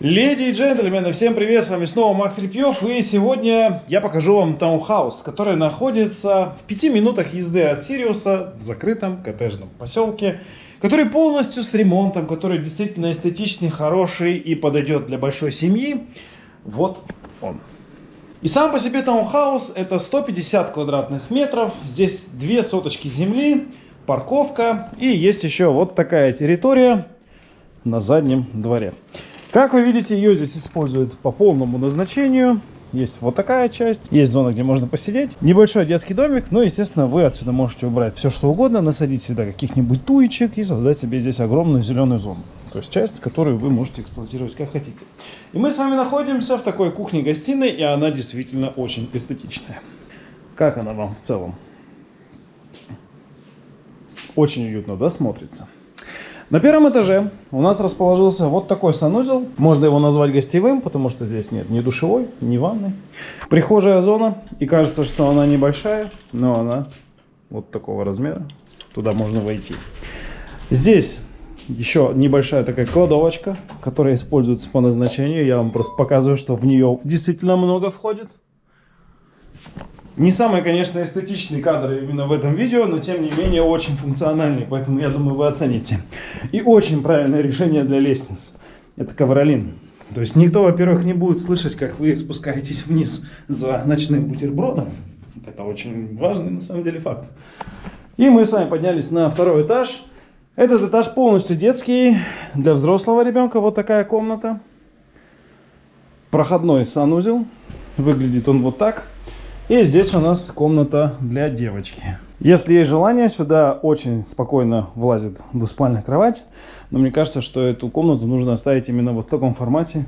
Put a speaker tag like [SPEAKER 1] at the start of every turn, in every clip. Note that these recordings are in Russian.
[SPEAKER 1] Леди и джентльмены, всем привет, с вами снова Макс Репьев, и сегодня я покажу вам таунхаус, который находится в 5 минутах езды от Сириуса в закрытом коттеджном поселке, который полностью с ремонтом, который действительно эстетичный, хороший и подойдет для большой семьи. Вот он. И сам по себе таунхаус это 150 квадратных метров, здесь две соточки земли, парковка и есть еще вот такая территория на заднем дворе. Как вы видите, ее здесь используют по полному назначению. Есть вот такая часть, есть зона, где можно посидеть. Небольшой детский домик, но, естественно, вы отсюда можете убрать все, что угодно, насадить сюда каких-нибудь туечек и создать себе здесь огромную зеленую зону. То есть часть, которую вы можете эксплуатировать как хотите. И мы с вами находимся в такой кухне-гостиной, и она действительно очень эстетичная. Как она вам в целом? Очень уютно, да, смотрится? На первом этаже у нас расположился вот такой санузел. Можно его назвать гостевым, потому что здесь нет ни душевой, ни ванной. Прихожая зона. И кажется, что она небольшая, но она вот такого размера. Туда можно войти. Здесь еще небольшая такая кладовочка, которая используется по назначению. Я вам просто показываю, что в нее действительно много входит. Не самый, конечно, эстетичный кадр именно в этом видео, но тем не менее очень функциональный, поэтому я думаю вы оцените. И очень правильное решение для лестниц. Это ковролин. То есть никто, во-первых, не будет слышать, как вы спускаетесь вниз за ночным бутербродом. Это очень важный на самом деле факт. И мы с вами поднялись на второй этаж. Этот этаж полностью детский. Для взрослого ребенка вот такая комната. Проходной санузел. Выглядит он вот так. И здесь у нас комната для девочки. Если есть желание, сюда очень спокойно влазит двуспальная кровать. Но мне кажется, что эту комнату нужно оставить именно вот в таком формате,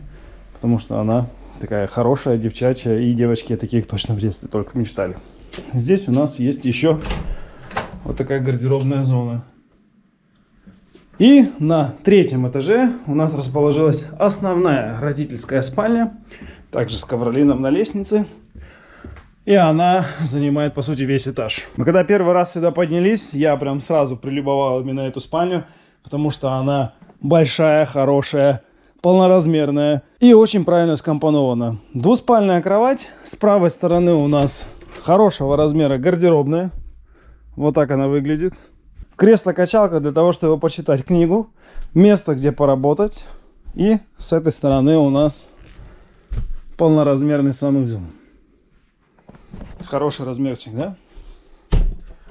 [SPEAKER 1] потому что она такая хорошая, девчачья, и девочки таких точно в детстве только мечтали. Здесь у нас есть еще вот такая гардеробная зона. И на третьем этаже у нас расположилась основная родительская спальня, также с ковролином на лестнице. И она занимает, по сути, весь этаж. Мы когда первый раз сюда поднялись, я прям сразу прилюбовал именно эту спальню, потому что она большая, хорошая, полноразмерная и очень правильно скомпонована. Двуспальная кровать. С правой стороны у нас хорошего размера гардеробная. Вот так она выглядит. Кресло-качалка для того, чтобы почитать книгу. Место, где поработать. И с этой стороны у нас полноразмерный санузел. Хороший размерчик, да?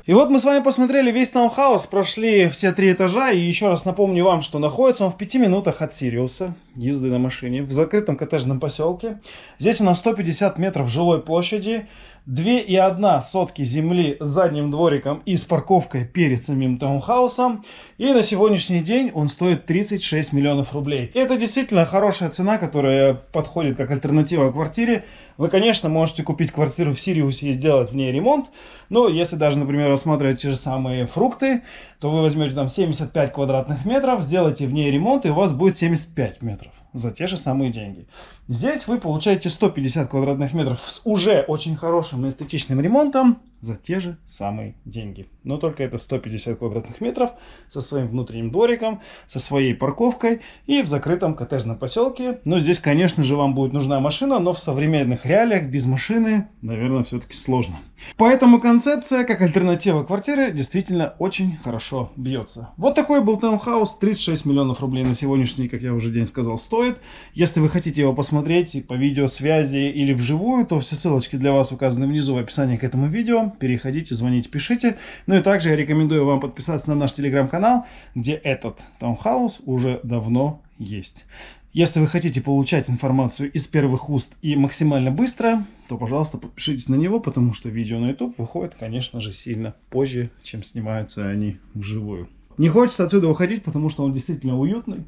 [SPEAKER 1] И вот мы с вами посмотрели весь таунхаус, прошли все три этажа. И еще раз напомню вам, что находится он в пяти минутах от Сириуса, езды на машине, в закрытом коттеджном поселке. Здесь у нас 150 метров жилой площади. 2,1 сотки земли с задним двориком и с парковкой перед самим таунхаусом. И на сегодняшний день он стоит 36 миллионов рублей. И это действительно хорошая цена, которая подходит как альтернатива квартире. Вы, конечно, можете купить квартиру в Сириусе и сделать в ней ремонт. Но если даже, например, рассматривать те же самые фрукты, то вы возьмете там 75 квадратных метров, сделаете в ней ремонт, и у вас будет 75 метров за те же самые деньги. Здесь вы получаете 150 квадратных метров с уже очень хорошим эстетичным ремонтом за те же самые деньги. Но только это 150 квадратных метров со своим внутренним двориком, со своей парковкой и в закрытом коттеджном поселке. Но здесь, конечно же, вам будет нужна машина, но в современных реалиях без машины, наверное, все-таки сложно. Поэтому концепция, как альтернатива квартиры, действительно очень хорошо бьется. Вот такой был таунхаус, 36 миллионов рублей на сегодняшний, как я уже день сказал, стоит. Если вы хотите его посмотреть по видеосвязи или вживую, то все ссылочки для вас указаны внизу в описании к этому видео переходите, звоните, пишите. Ну и также я рекомендую вам подписаться на наш телеграм-канал, где этот таунхаус уже давно есть. Если вы хотите получать информацию из первых уст и максимально быстро, то, пожалуйста, подпишитесь на него, потому что видео на YouTube выходит, конечно же, сильно позже, чем снимаются они вживую. Не хочется отсюда уходить, потому что он действительно уютный.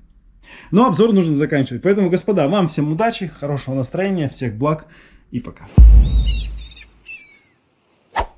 [SPEAKER 1] Но обзор нужно заканчивать. Поэтому, господа, вам всем удачи, хорошего настроения, всех благ и пока.